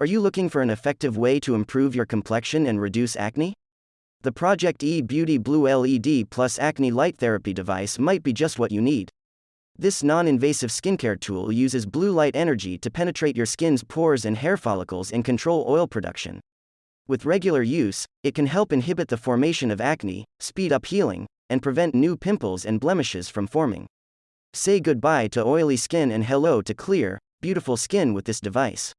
Are you looking for an effective way to improve your complexion and reduce acne? The Project E Beauty Blue LED Plus Acne Light Therapy device might be just what you need. This non invasive skincare tool uses blue light energy to penetrate your skin's pores and hair follicles and control oil production. With regular use, it can help inhibit the formation of acne, speed up healing, and prevent new pimples and blemishes from forming. Say goodbye to oily skin and hello to clear, beautiful skin with this device.